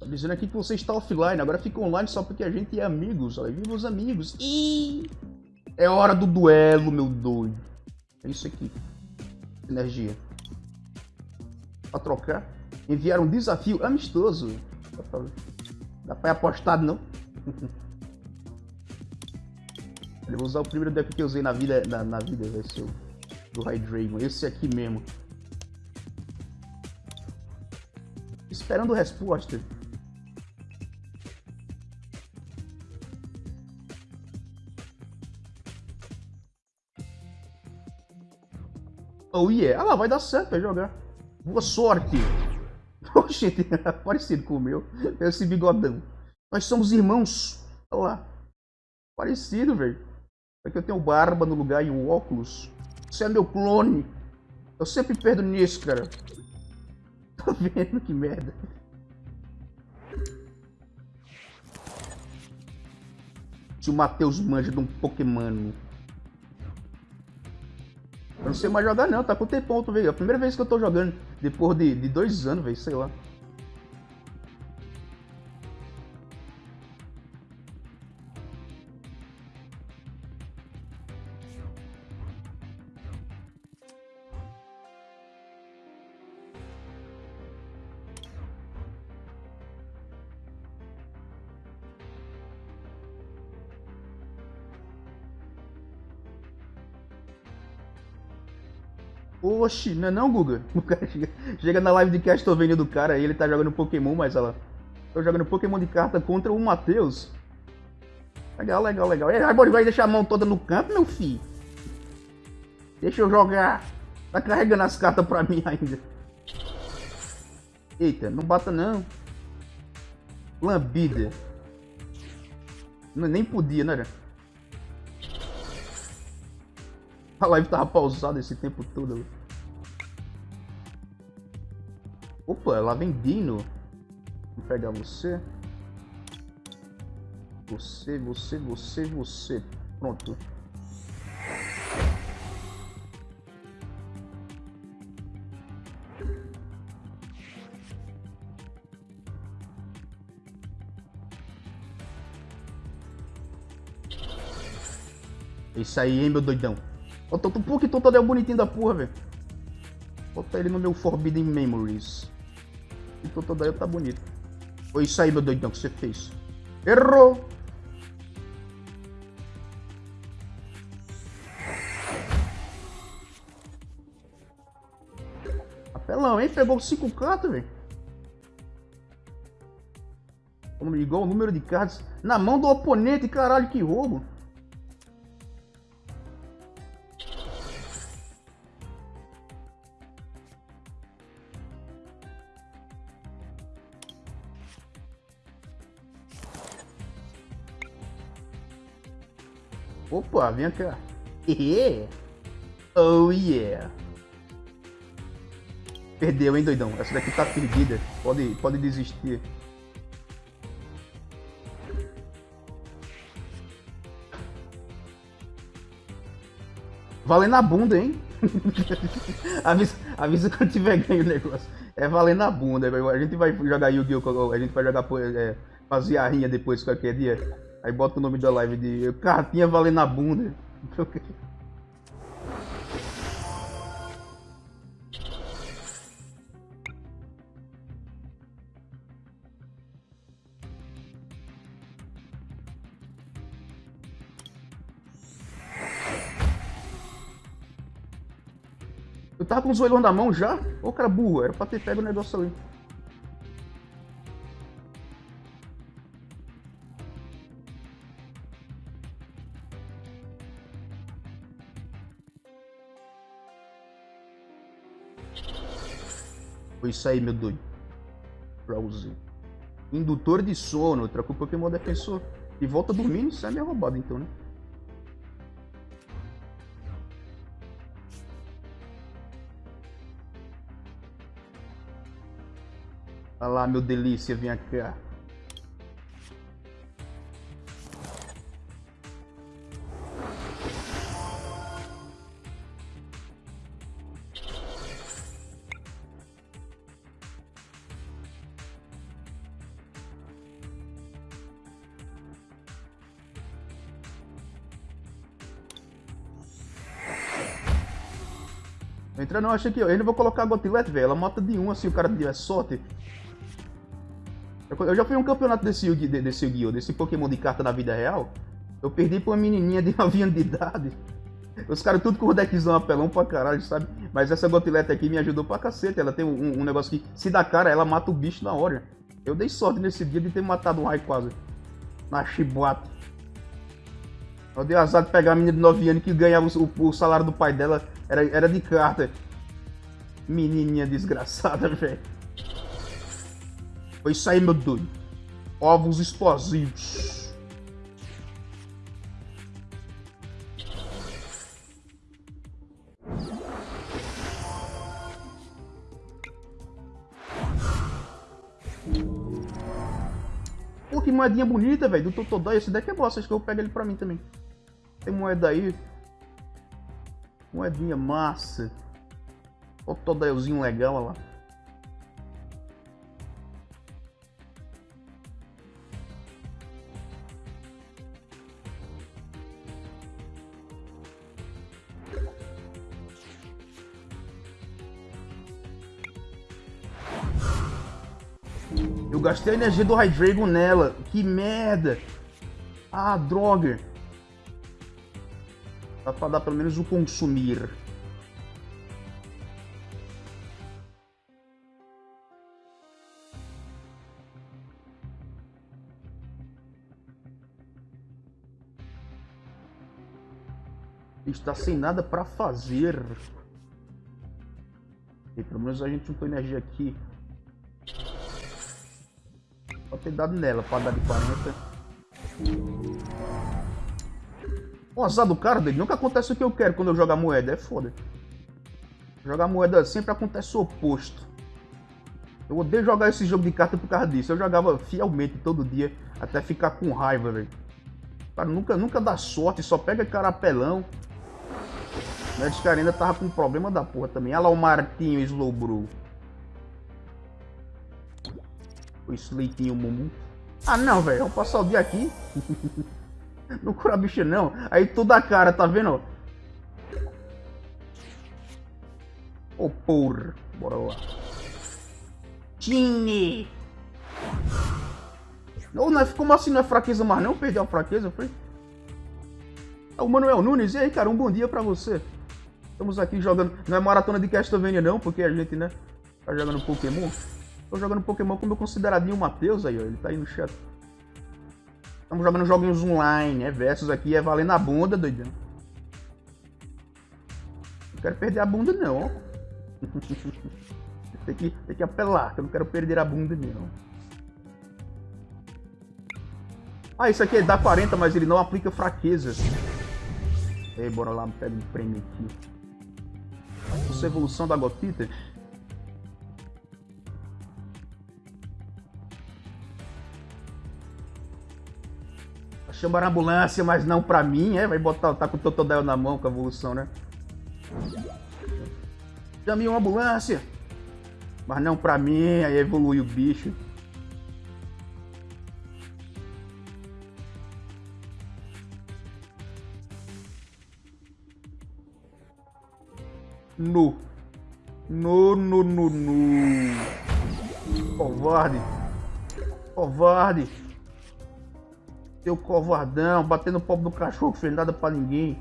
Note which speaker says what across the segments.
Speaker 1: Tá dizendo aqui que você está offline, agora fica online só porque a gente é amigos. Olha, viva os amigos. E é hora do duelo, meu doido. É isso aqui. Energia. Pra trocar. Enviar um desafio amistoso. Dá pra ir apostado, não? Eu vou usar o primeiro deck que eu usei na vida, na, na vida vai ser o do Hydreigon. Esse aqui mesmo. Esperando resposta. Oh yeah, ah lá, vai dar certo, vai jogar. Boa sorte. Oxe, parecido com o meu. Esse bigodão. Nós somos irmãos. Olha lá. Parecido, velho. É que eu tenho barba no lugar e o óculos. Você é meu clone. Eu sempre perdo nisso, cara. Tá vendo que merda? Se o Matheus manja de um Pokémon. Eu não sei mais jogar não, tá com T ponto, velho. É a primeira vez que eu tô jogando. Depois de, de dois anos, velho, sei lá. Oxi, não é não, Guga? O cara chega, chega na live de Castlevania do cara e ele tá jogando Pokémon, mas ela... Tô jogando Pokémon de carta contra o Matheus. Legal, legal, legal. Ele vai deixar a mão toda no campo, meu filho? Deixa eu jogar. Tá carregando as cartas pra mim ainda. Eita, não bata não. Lambida. Nem podia, né? A live tava pausada esse tempo todo. Opa, lá vem Dino. Vou pegar você. Você, você, você, você. Pronto. Isso aí, hein, meu doidão. Ó, tô, por que todo é bonitinho da porra, velho? Bota ele no meu Forbidden Memories. E Totodile tá bonito. Foi isso aí, meu doidão, que você fez. Errou! Apelão, hein? Pegou 5 cartas, velho. Igual o número de cartas na mão do oponente, caralho, que roubo. Vem cá. Oh yeah. Perdeu, hein, doidão? Essa daqui tá perdida. Pode, pode desistir. Valendo a bunda, hein? avisa, avisa quando tiver ganho o negócio. É valendo a bunda. A gente vai jogar Yu-Gi-Oh! A gente vai jogar é, fazer a rinha depois qualquer dia. Aí bota o nome da live de cartinha valendo a bunda. Eu tava com o zoelão na mão já? Ô cara burro, era pra ter pego o negócio ali. Isso aí, meu doido. Browse. Indutor de sono. Trocou o Pokémon defensor. E volta dormindo, isso é meio roubado então, né? Olha lá, meu delícia, vem cá. Não, achei que eu ainda vou colocar a Gotilete, velho. Ela mata de um assim, o cara tiver sorte. Eu já fui um campeonato desse Yu-Gi-Oh! Desse, Yu desse Pokémon de carta na vida real. Eu perdi pra uma menininha de 9 anos de idade. Os caras tudo com o deckzão apelão pra caralho, sabe? Mas essa Gotilete aqui me ajudou pra cacete. Ela tem um, um, negócio que, se dá cara, ela mata o bicho na hora. Eu dei sorte nesse dia de ter matado um raio quase. Na chibata. Eu dei azar de pegar a menina de 9 anos que ganhava o, o salário do pai dela. Era, era de carta. Menininha desgraçada, velho. Foi isso aí, meu doido. Ovos explosivos. Pô, que moedinha bonita, velho, do Totodói. Esse deck é bosta, acho que eu pegar ele pra mim também. Tem moeda aí. Moedinha massa. Totodóiozinho legal, olha lá. Eu gastei a energia do Hydreigon nela. Que merda. Ah, droga. Dá pra dar pelo menos o consumir. Está sem nada pra fazer. E pelo menos a gente juntou energia aqui. Pode ter dado nela pra dar de 40. O azar do cara dele nunca acontece o que eu quero quando eu jogar moeda. É foda. Jogar moeda sempre acontece o oposto. Eu odeio jogar esse jogo de carta por causa disso. Eu jogava fielmente todo dia até ficar com raiva, velho. Cara, nunca, nunca dá sorte, só pega carapelão. Mas cara ainda tava com problema da porra também. Olha lá o Martinho Slowbro. O Sleitinho Mumu. Ah não, velho. Vamos passar o dia aqui. não cura bicho não. Aí toda a cara, tá vendo? Ô oh, porra. Bora lá. Tine! Não, é, como assim não é fraqueza mais não? Perdeu a fraqueza, foi? É o Manuel Nunes, e aí, cara, um bom dia pra você. Estamos aqui jogando. Não é maratona de Castlevania, não, porque a gente, né? Tá jogando Pokémon. Tô jogando Pokémon com meu consideradinho Matheus aí, ó. Ele tá aí no chat. Estamos jogando joguinhos online, é versus aqui, é valendo a bunda, doidão. Não quero perder a bunda, não, tem, que, tem que apelar, que eu não quero perder a bunda, não. Ah, isso aqui é dá 40, mas ele não aplica fraquezas. Ei, bora lá, pega um prêmio aqui. Essa evolução da gotita. Tá chamar a ambulância, mas não pra mim, é? Vai botar, tá com o Totodile na mão com a evolução, né? Chame uma ambulância! Mas não pra mim, aí evolui o bicho. No. No, no, no, no. Covarde. Covarde. Seu covardão, batendo o pobre do cachorro, fez nada pra ninguém.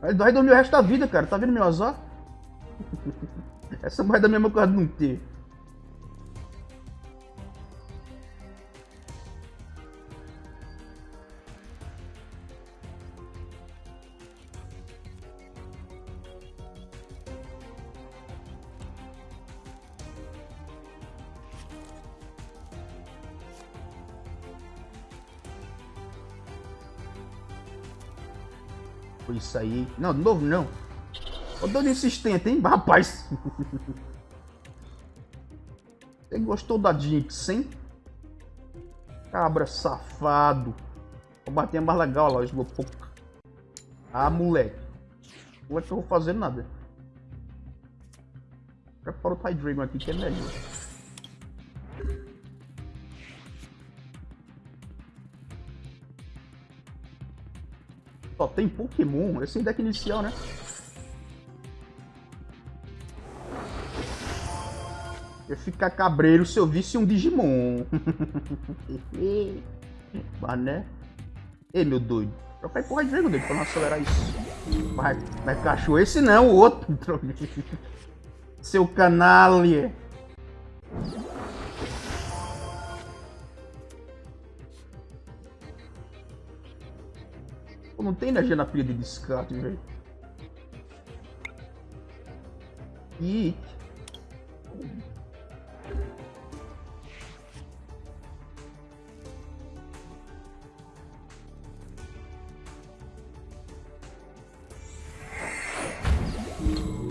Speaker 1: Aí vai dormir o resto da vida, cara. Tá vendo meu azar? Essa moeda mesmo coisa de não ter. Foi isso aí. Não, de novo não. Ô dando insistente, hein? Rapaz. Você gostou da Jinx, hein? Cabra safado. Vou bater mais legal lá, o Slowpoke. Ah, moleque. Não é que eu vou fazer nada. Prepara o Ty Dragon aqui que é melhor. tem Pokémon. Esse é deck inicial, né? Eu ficar cabreiro se eu visse um Digimon. Mas, né? Ei, meu doido. Troca aí porra de vez, meu doido, pra não acelerar isso. Vai, vai cachorro. Esse não, o outro. Seu canalha. Pô, não tem energia na pilha de descarte, velho. Ih.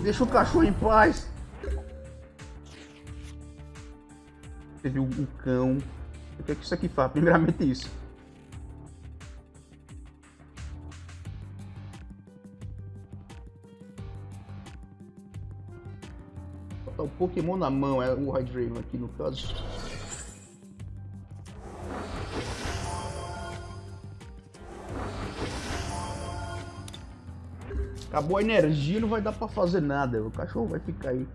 Speaker 1: Deixa o cachorro em paz. Teve um cão. O que é que isso aqui faz? Primeiramente isso. Pokémon na mão, é o Hydreigon aqui no caso. Acabou a energia, não vai dar pra fazer nada. O cachorro vai ficar aí.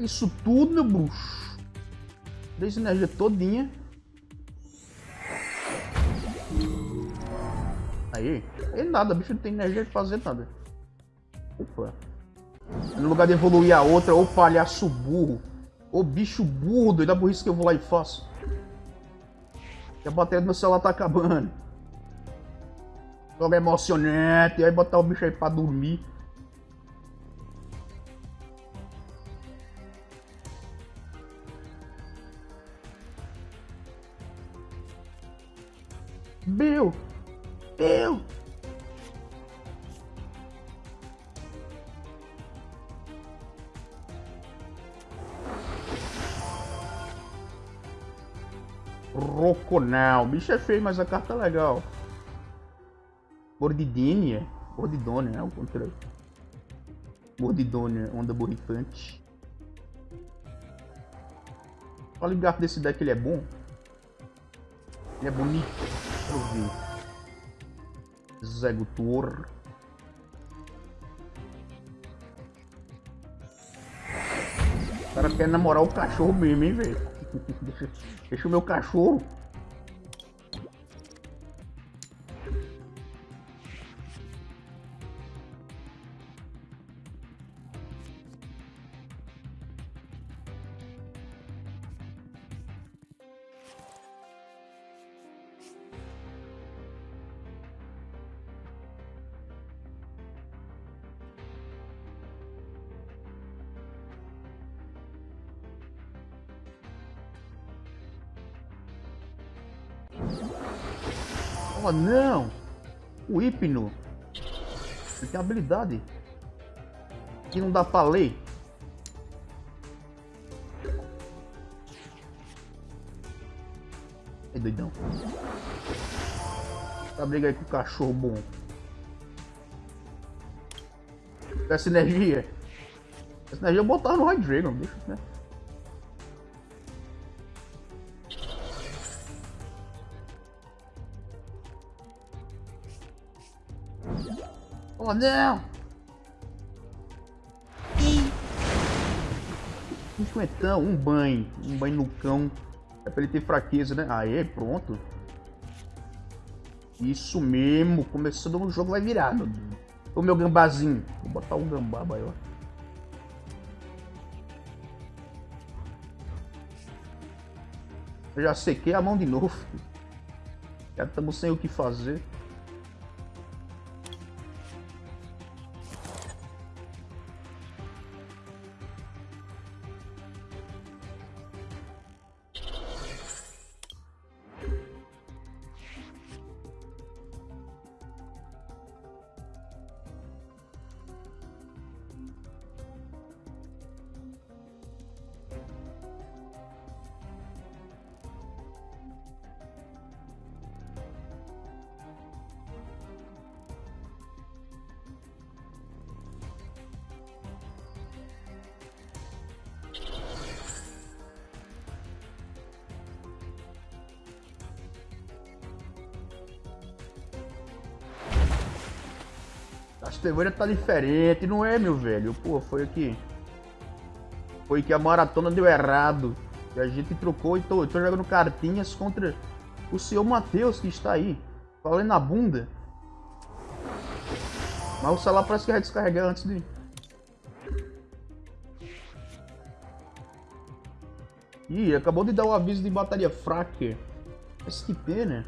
Speaker 1: Isso tudo, meu bruxo. Deixa energia todinha. Aí. E nada, bicho não tem energia de fazer nada. Opa. No lugar de evoluir a outra, ô palhaço burro. Ô bicho burro, doido. A burrice que eu vou lá e faço. A bateria do meu celular tá acabando. Jogo emocionante. Aí botar o bicho aí pra dormir. Bill! Bill! Roconal. Bicho é feio, mas a carta é legal. Mordidinha. Mordidônia, é o contrário. Mordidônia, onda borrifante. O oligarca desse deck ele é bom. Ele é bonito. Eu ver. Executor. O cara quer namorar o cachorro mesmo, hein, velho? deixa o meu cachorro. Oh não! O hipno. Ele tem habilidade. Que não dá pra ler. É doidão. Tá briga aí com o cachorro bom. Essa energia. Essa energia eu botava no High deixa, né? Oh não! Cinquentão, um banho. Um banho no cão. É pra ele ter fraqueza, né? Aê, pronto. Isso mesmo. Começando o jogo vai virar, meu Deus. O meu gambazinho. Vou botar um gambá maior. Eu já sequei a mão de novo. Já estamos sem o que fazer. Estevoeira tá diferente, não é, meu velho? Pô, foi aqui. Foi que a maratona deu errado. E a gente trocou e tô, tô jogando cartinhas contra o senhor Matheus que está aí. Falei na bunda. Mas o celular parece que vai descarregar antes de. Ih, acabou de dar o aviso de bateria fraca. Mas que pena.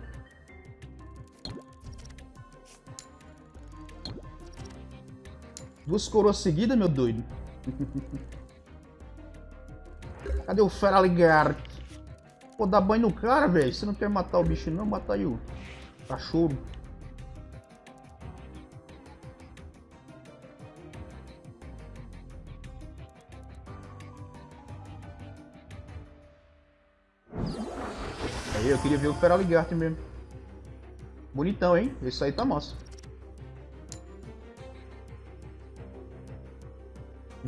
Speaker 1: Duas coroas seguidas, meu doido. Cadê o Feraligar? Pô, dá banho no cara, velho. Você não quer matar o bicho, não? Mata aí o cachorro. Aí, eu queria ver o Feraligart mesmo. Bonitão, hein? Esse aí tá massa.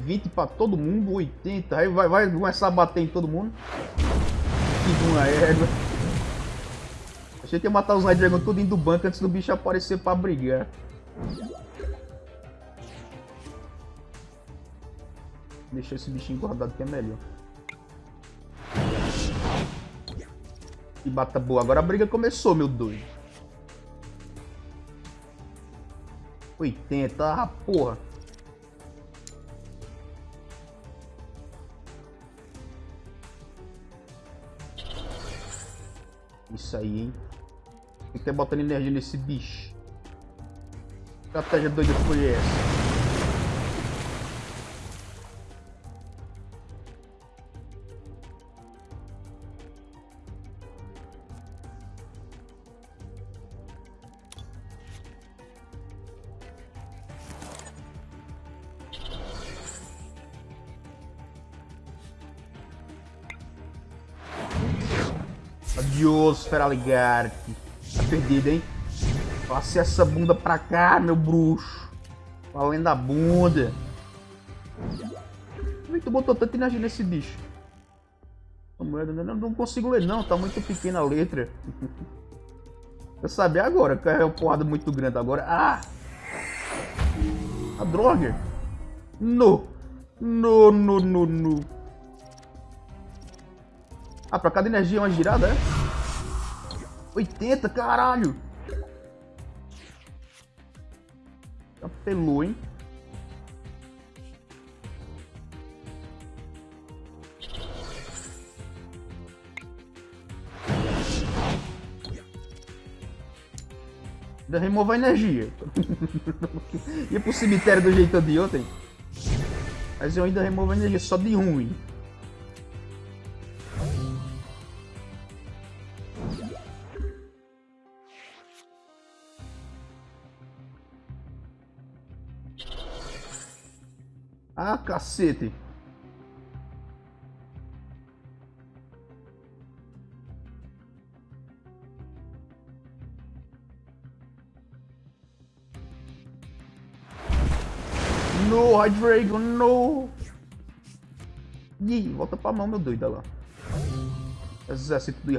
Speaker 1: 20 pra todo mundo, 80. Aí vai, vai começar a bater em todo mundo. Que uma égua. Achei que ia matar os Red Dragon tudo indo do banco antes do bicho aparecer pra brigar. Deixa esse bichinho guardado que é melhor. E bata boa. Agora a briga começou, meu doido. 80, ah, porra. Isso aí, hein? Tem que ter botando energia nesse bicho. Estratégia doida foi essa? Feraligard. Tá perdido, hein? Passe essa bunda pra cá, meu bruxo. Valendo a bunda. Como que tu botou tanta energia nesse bicho? Não, não consigo ler não, tá muito pequena a letra. Eu sabia agora, que é uma porrada muito grande agora. Ah! A droga! No! No, no, no, no. Ah, pra cada energia é uma girada, é? 80, caralho! Apelou, hein? Ainda remova a energia. Ia pro cemitério do jeito de ontem. Mas eu ainda removo a energia só de ruim. Cacete. No, Hydreigon, no! Ih, volta pra mão, meu doido, olha lá. Exército de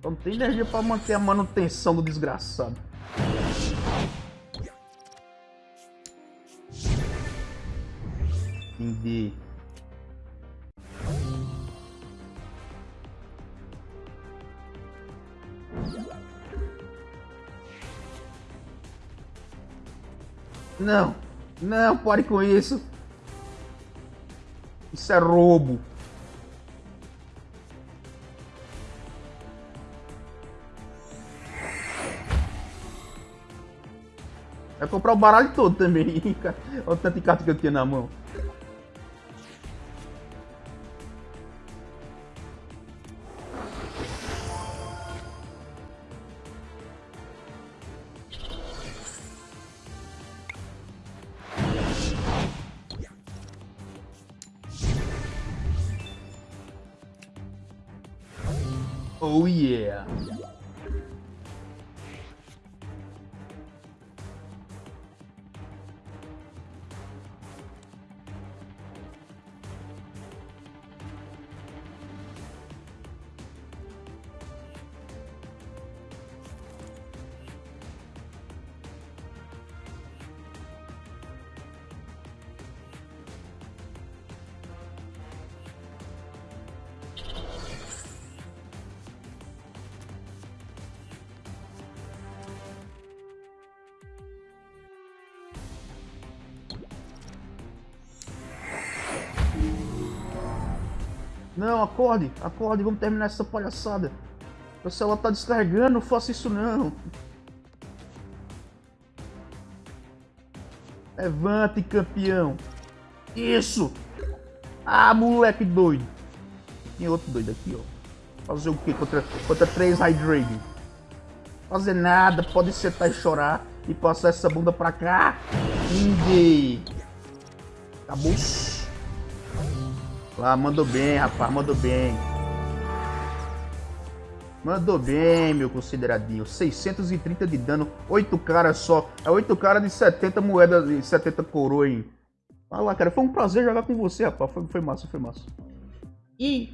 Speaker 1: Hydreigons. Não tem energia pra manter a manutenção do desgraçado. Entendi. Não, não, pare com isso. Isso é roubo. Comprar o baralho todo também. Olha o tanto de carta que eu tinha na mão. Não, acorde, acorde, vamos terminar essa palhaçada. O celular tá descarregando, não faça isso não. Levante, campeão. Isso! Ah, moleque doido. Tem outro doido aqui, ó. Fazer o que contra, contra três Hydragon? Fazer nada, pode sentar e chorar e passar essa bunda pra cá. Ninguém. Acabou. Lá, mandou bem, rapaz, mandou bem. Mandou bem, meu consideradinho. 630 de dano, 8 caras só. É 8 caras de 70 moedas e 70 coroa, hein? Vai lá, cara. Foi um prazer jogar com você, rapaz. Foi, foi massa, foi massa. E